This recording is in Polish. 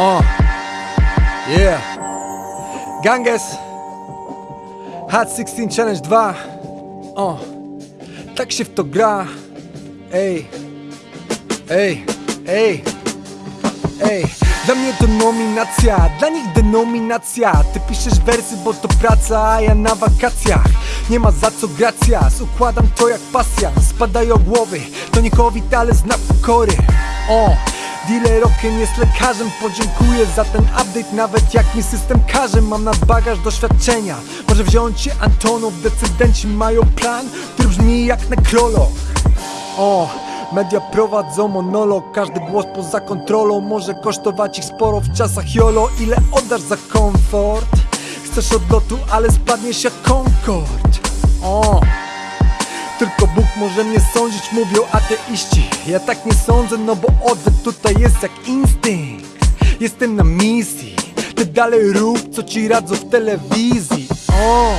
O, yeah. Ganges, Hot 16 Challenge 2. O, tak się w to gra. Ej, ej, ej, ej. Dla mnie to nominacja, dla nich denominacja. Ty piszesz wersy, bo to praca, a ja na wakacjach. Nie ma za co gracias, układam to jak pasja. Spadają głowy, to nie COVID, ale znak pokory. O, dealer okiem jest lekarzem Podziękuję za ten update, nawet jak mi system każe. Mam nadbagaż doświadczenia. Może wziąć się Antonów, decydenci mają plan Który brzmi jak nekrolog. O, media prowadzą monolog Każdy głos poza kontrolą. Może kosztować ich sporo w czasach YOLO Ile oddasz za komfort? Chcesz odlotu, ale spadniesz jak Concorde O, może mnie sądzić, mówią ateiści. Ja tak nie sądzę, no bo odwet tutaj jest jak instynkt. Jestem na misji. Ty dalej rób, co ci radzą w telewizji. O,